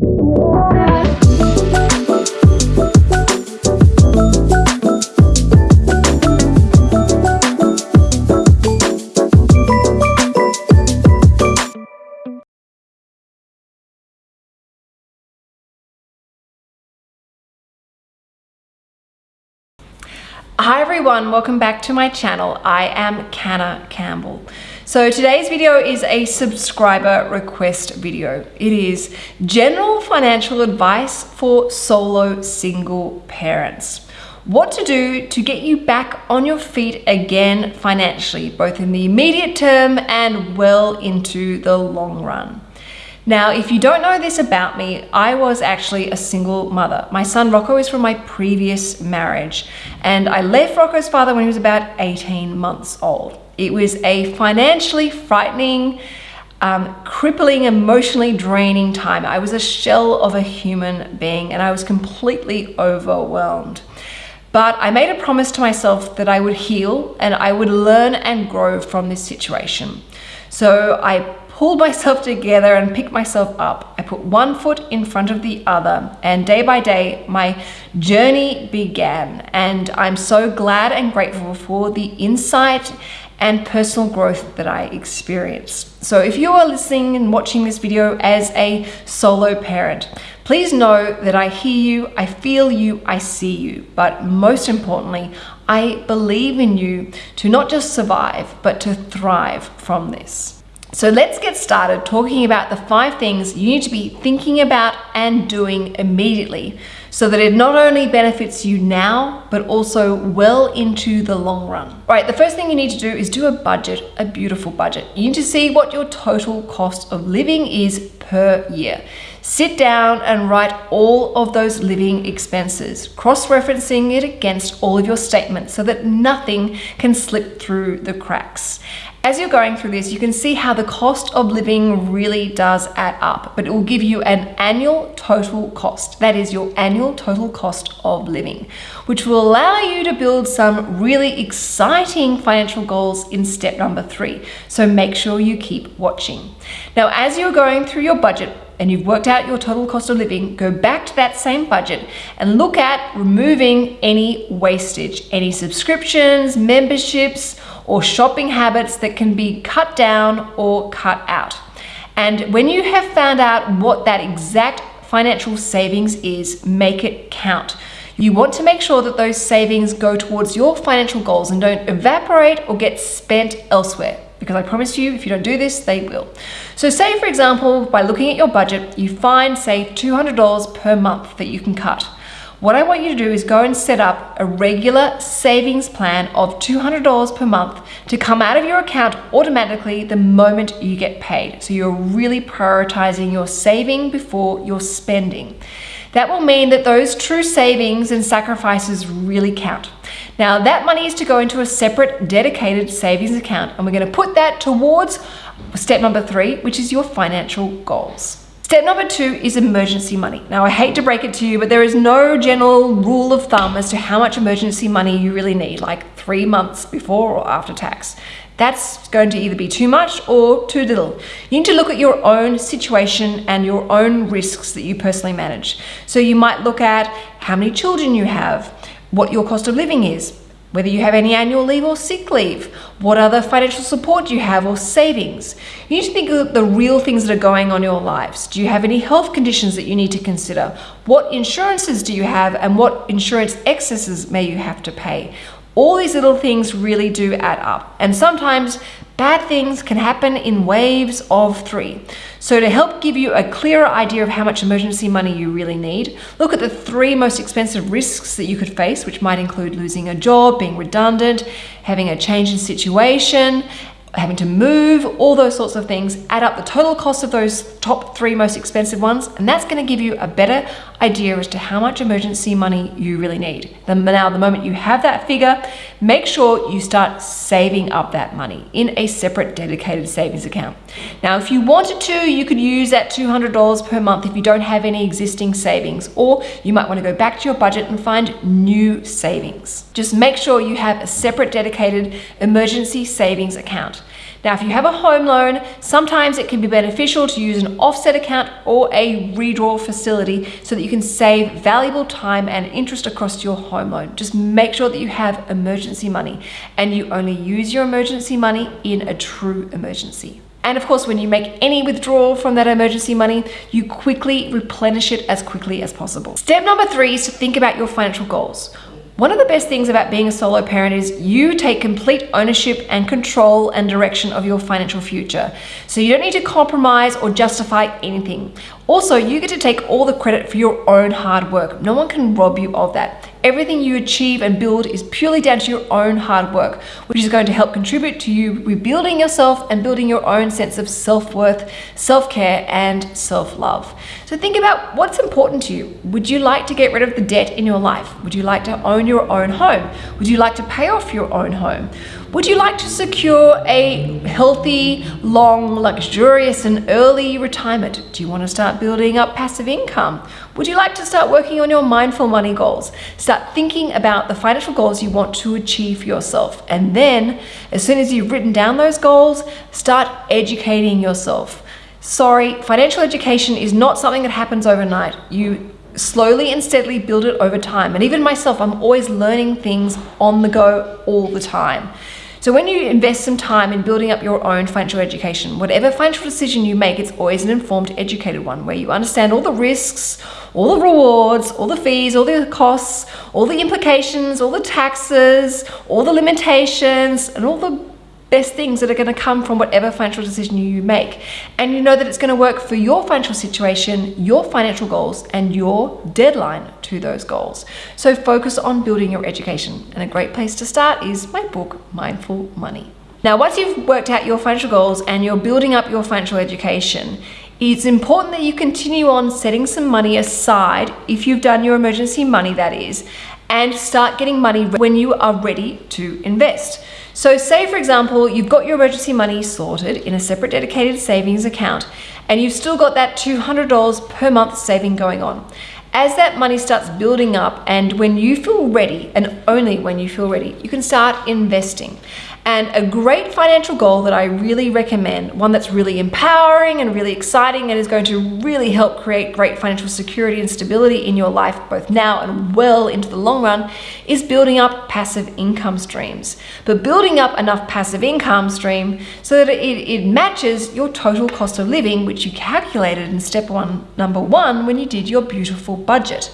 Hi everyone, welcome back to my channel. I am Canna Campbell. So today's video is a subscriber request video. It is general financial advice for solo single parents. What to do to get you back on your feet again financially, both in the immediate term and well into the long run. Now, if you don't know this about me, I was actually a single mother. My son Rocco is from my previous marriage, and I left Rocco's father when he was about 18 months old. It was a financially frightening, um, crippling, emotionally draining time. I was a shell of a human being, and I was completely overwhelmed. But I made a promise to myself that I would heal and I would learn and grow from this situation. So I pulled myself together and picked myself up. I put one foot in front of the other and day by day my journey began and I'm so glad and grateful for the insight and personal growth that I experienced. So if you are listening and watching this video as a solo parent, please know that I hear you, I feel you, I see you, but most importantly, I believe in you to not just survive, but to thrive from this. So let's get started talking about the five things you need to be thinking about and doing immediately so that it not only benefits you now, but also well into the long run. All right, the first thing you need to do is do a budget, a beautiful budget. You need to see what your total cost of living is per year. Sit down and write all of those living expenses, cross-referencing it against all of your statements so that nothing can slip through the cracks. As you're going through this, you can see how the cost of living really does add up, but it will give you an annual total cost. That is your annual total cost of living, which will allow you to build some really exciting financial goals in step number three. So make sure you keep watching. Now, as you're going through your budget, and you've worked out your total cost of living, go back to that same budget and look at removing any wastage, any subscriptions, memberships, or shopping habits that can be cut down or cut out. And when you have found out what that exact financial savings is, make it count. You want to make sure that those savings go towards your financial goals and don't evaporate or get spent elsewhere because I promise you, if you don't do this, they will. So say, for example, by looking at your budget, you find, say, $200 per month that you can cut. What I want you to do is go and set up a regular savings plan of $200 per month to come out of your account automatically the moment you get paid. So you're really prioritizing your saving before your spending. That will mean that those true savings and sacrifices really count. Now that money is to go into a separate dedicated savings account and we're gonna put that towards step number three, which is your financial goals. Step number two is emergency money. Now, I hate to break it to you, but there is no general rule of thumb as to how much emergency money you really need, like three months before or after tax. That's going to either be too much or too little. You need to look at your own situation and your own risks that you personally manage. So you might look at how many children you have, what your cost of living is, whether you have any annual leave or sick leave, what other financial support you have or savings. You need to think of the real things that are going on in your lives. Do you have any health conditions that you need to consider? What insurances do you have and what insurance excesses may you have to pay? All these little things really do add up. And sometimes bad things can happen in waves of three. So to help give you a clearer idea of how much emergency money you really need, look at the three most expensive risks that you could face, which might include losing a job, being redundant, having a change in situation, having to move, all those sorts of things, add up the total cost of those top three most expensive ones, and that's gonna give you a better idea as to how much emergency money you really need. Now, the moment you have that figure, make sure you start saving up that money in a separate dedicated savings account. Now, if you wanted to, you could use that $200 per month if you don't have any existing savings, or you might wanna go back to your budget and find new savings. Just make sure you have a separate dedicated emergency savings account. Now, if you have a home loan, sometimes it can be beneficial to use an offset account or a redraw facility so that you can save valuable time and interest across your home loan. Just make sure that you have emergency money and you only use your emergency money in a true emergency. And of course, when you make any withdrawal from that emergency money, you quickly replenish it as quickly as possible. Step number three is to think about your financial goals. One of the best things about being a solo parent is you take complete ownership and control and direction of your financial future. So you don't need to compromise or justify anything. Also, you get to take all the credit for your own hard work. No one can rob you of that. Everything you achieve and build is purely down to your own hard work, which is going to help contribute to you rebuilding yourself and building your own sense of self-worth, self-care, and self-love. So think about what's important to you. Would you like to get rid of the debt in your life? Would you like to own your own home? Would you like to pay off your own home? Would you like to secure a healthy, long, luxurious, and early retirement? Do you want to start building up passive income? Would you like to start working on your mindful money goals? Start thinking about the financial goals you want to achieve for yourself. And then, as soon as you've written down those goals, start educating yourself. Sorry, financial education is not something that happens overnight. You slowly and steadily build it over time. And even myself, I'm always learning things on the go all the time. So when you invest some time in building up your own financial education, whatever financial decision you make, it's always an informed, educated one where you understand all the risks, all the rewards, all the fees, all the costs, all the implications, all the taxes, all the limitations, and all the best things that are going to come from whatever financial decision you make. And you know that it's going to work for your financial situation, your financial goals, and your deadline to those goals. So focus on building your education. And a great place to start is my book, Mindful Money. Now, once you've worked out your financial goals and you're building up your financial education, it's important that you continue on setting some money aside if you've done your emergency money, that is, and start getting money when you are ready to invest. So say for example, you've got your emergency money sorted in a separate dedicated savings account and you've still got that $200 per month saving going on. As that money starts building up and when you feel ready and only when you feel ready, you can start investing. And a great financial goal that I really recommend, one that's really empowering and really exciting and is going to really help create great financial security and stability in your life, both now and well into the long run, is building up passive income streams. But building up enough passive income stream so that it, it matches your total cost of living, which you calculated in step one, number one, when you did your beautiful budget.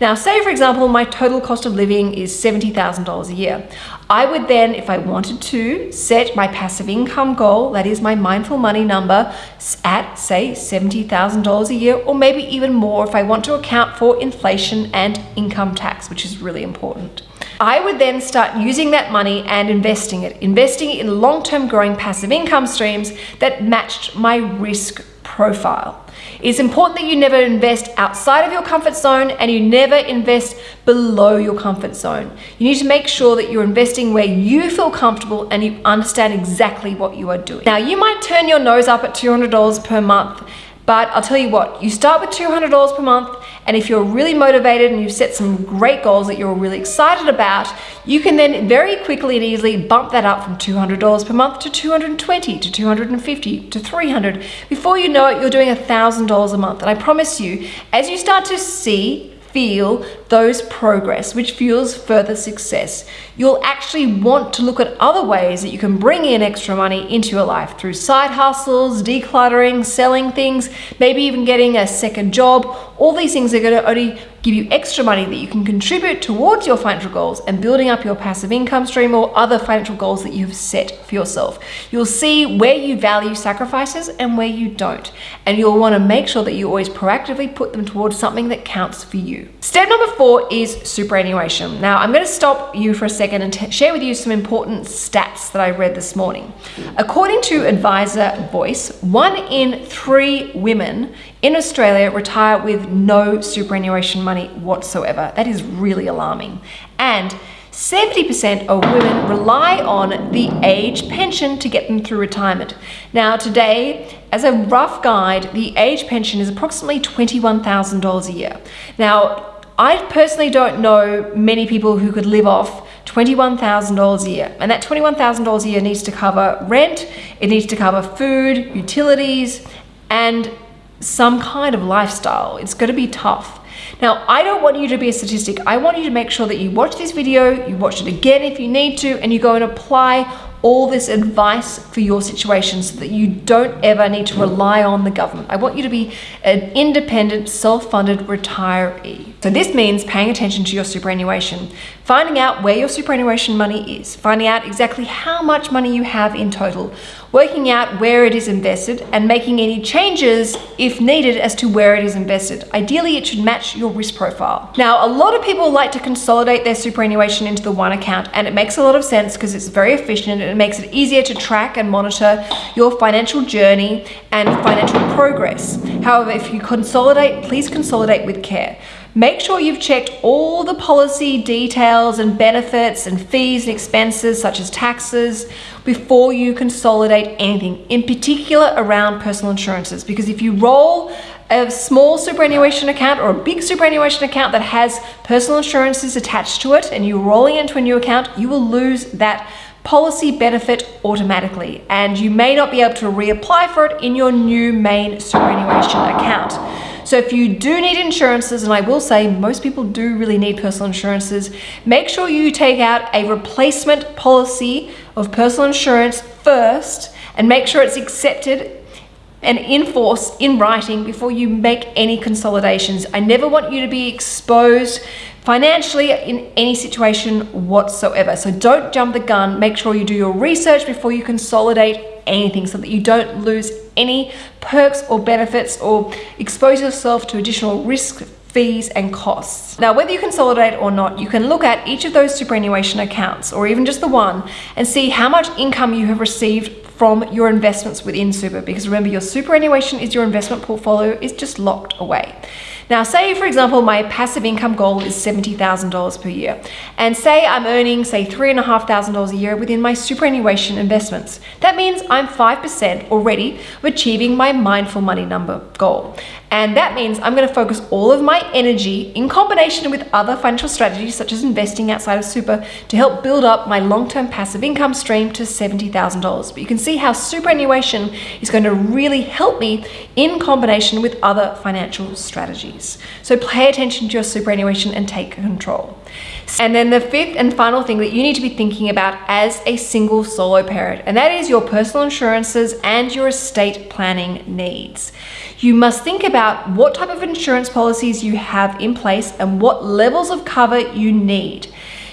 Now, say for example, my total cost of living is $70,000 a year. I would then, if I wanted to, set my passive income goal, that is my mindful money number, at say $70,000 a year, or maybe even more if I want to account for inflation and income tax, which is really important. I would then start using that money and investing it, investing it in long-term growing passive income streams that matched my risk profile. It's important that you never invest outside of your comfort zone and you never invest below your comfort zone. You need to make sure that you're investing where you feel comfortable and you understand exactly what you are doing. Now, you might turn your nose up at $200 per month but I'll tell you what, you start with $200 per month, and if you're really motivated and you've set some great goals that you're really excited about, you can then very quickly and easily bump that up from $200 per month to 220 to 250 to 300. Before you know it, you're doing $1,000 a month. And I promise you, as you start to see feel those progress, which fuels further success. You'll actually want to look at other ways that you can bring in extra money into your life through side hustles, decluttering, selling things, maybe even getting a second job. All these things are going to only give you extra money that you can contribute towards your financial goals and building up your passive income stream or other financial goals that you've set for yourself. You'll see where you value sacrifices and where you don't. And you'll want to make sure that you always proactively put them towards something that counts for you. Step number four is superannuation. Now, I'm going to stop you for a second and share with you some important stats that I read this morning. According to Adviser Voice, one in three women in Australia retire with no superannuation money whatsoever. That is really alarming. And 70% of women rely on the age pension to get them through retirement. Now today, as a rough guide, the age pension is approximately $21,000 a year. Now, I personally don't know many people who could live off $21,000 a year. And that $21,000 a year needs to cover rent, it needs to cover food, utilities, and some kind of lifestyle. It's going to be tough. Now, I don't want you to be a statistic. I want you to make sure that you watch this video, you watch it again if you need to, and you go and apply all this advice for your situation so that you don't ever need to rely on the government. I want you to be an independent, self-funded retiree. So this means paying attention to your superannuation, finding out where your superannuation money is, finding out exactly how much money you have in total, working out where it is invested and making any changes if needed as to where it is invested. Ideally, it should match your risk profile. Now, a lot of people like to consolidate their superannuation into the one account and it makes a lot of sense because it's very efficient it makes it easier to track and monitor your financial journey and financial progress. However, if you consolidate, please consolidate with care. Make sure you've checked all the policy details and benefits and fees and expenses such as taxes before you consolidate anything, in particular around personal insurances. Because if you roll a small superannuation account or a big superannuation account that has personal insurances attached to it and you're rolling into a new account, you will lose that policy benefit automatically and you may not be able to reapply for it in your new main superannuation account. So if you do need insurances, and I will say most people do really need personal insurances, make sure you take out a replacement policy of personal insurance first and make sure it's accepted and in force in writing before you make any consolidations. I never want you to be exposed financially in any situation whatsoever. So don't jump the gun. Make sure you do your research before you consolidate anything so that you don't lose any perks or benefits or expose yourself to additional risk fees and costs. Now, whether you consolidate or not, you can look at each of those superannuation accounts or even just the one and see how much income you have received from your investments within super because remember your superannuation is your investment portfolio is just locked away. Now, say for example, my passive income goal is $70,000 per year. And say I'm earning, say $3,500 a year within my superannuation investments. That means I'm 5% already of achieving my mindful money number goal. And that means I'm gonna focus all of my energy in combination with other financial strategies such as investing outside of super to help build up my long-term passive income stream to $70,000. But you can see how superannuation is going to really help me in combination with other financial strategies. So pay attention to your superannuation and take control. And then the fifth and final thing that you need to be thinking about as a single solo parent, and that is your personal insurances and your estate planning needs. You must think about what type of insurance policies you have in place and what levels of cover you need.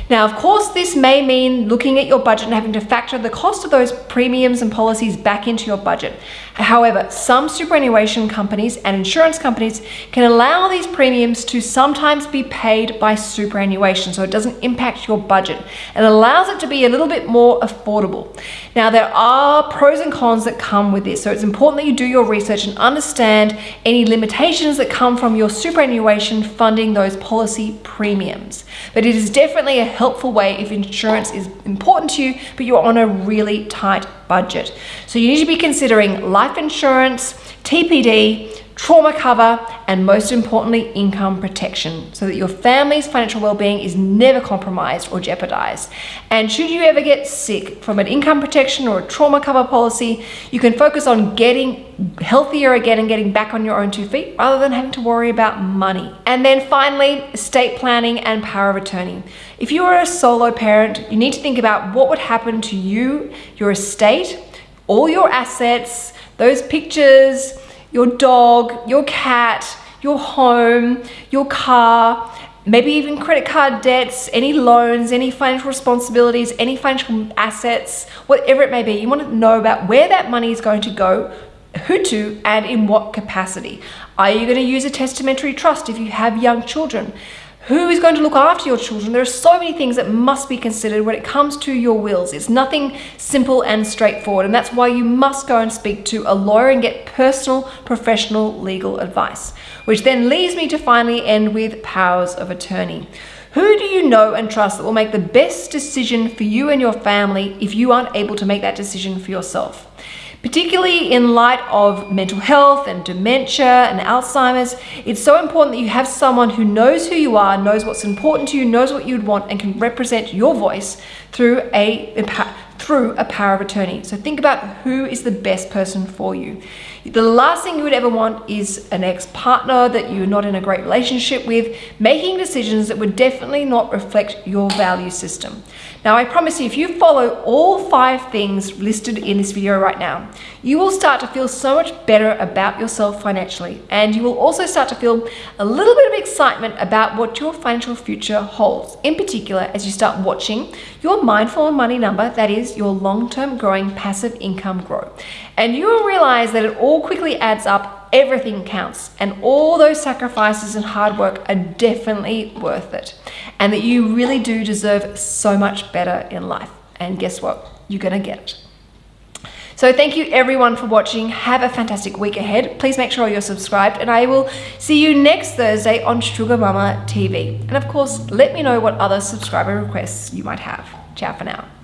Now, of course, this may mean looking at your budget and having to factor the cost of those premiums and policies back into your budget. However, some superannuation companies and insurance companies can allow these premiums to sometimes be paid by superannuation so it doesn't impact your budget and allows it to be a little bit more affordable. Now, there are pros and cons that come with this, so it's important that you do your research and understand any limitations that come from your superannuation funding those policy premiums. But it is definitely a helpful way if insurance is important to you, but you're on a really tight budget. So you need to be considering life insurance, TPD, trauma cover, and most importantly, income protection so that your family's financial well-being is never compromised or jeopardized. And should you ever get sick from an income protection or a trauma cover policy, you can focus on getting healthier again and getting back on your own two feet rather than having to worry about money. And then finally, estate planning and power of attorney. If you are a solo parent, you need to think about what would happen to you, your estate, all your assets, those pictures, your dog, your cat, your home, your car, maybe even credit card debts, any loans, any financial responsibilities, any financial assets, whatever it may be. You want to know about where that money is going to go, who to, and in what capacity. Are you going to use a testamentary trust if you have young children? Who is going to look after your children? There are so many things that must be considered when it comes to your wills. It's nothing simple and straightforward, and that's why you must go and speak to a lawyer and get personal, professional legal advice. Which then leads me to finally end with powers of attorney. Who do you know and trust that will make the best decision for you and your family if you aren't able to make that decision for yourself? Particularly in light of mental health and dementia and Alzheimer's, it's so important that you have someone who knows who you are, knows what's important to you, knows what you'd want, and can represent your voice through a through a power of attorney. So think about who is the best person for you. The last thing you would ever want is an ex-partner that you're not in a great relationship with, making decisions that would definitely not reflect your value system. Now, I promise you, if you follow all five things listed in this video right now, you will start to feel so much better about yourself financially. And you will also start to feel a little bit of excitement about what your financial future holds. In particular, as you start watching your mindful money number, that is your long-term growing passive income grow. And you will realize that it all quickly adds up, everything counts, and all those sacrifices and hard work are definitely worth it and that you really do deserve so much better in life. And guess what? You're gonna get it. So thank you everyone for watching. Have a fantastic week ahead. Please make sure you're subscribed and I will see you next Thursday on SugarMamma TV. And of course, let me know what other subscriber requests you might have. Ciao for now.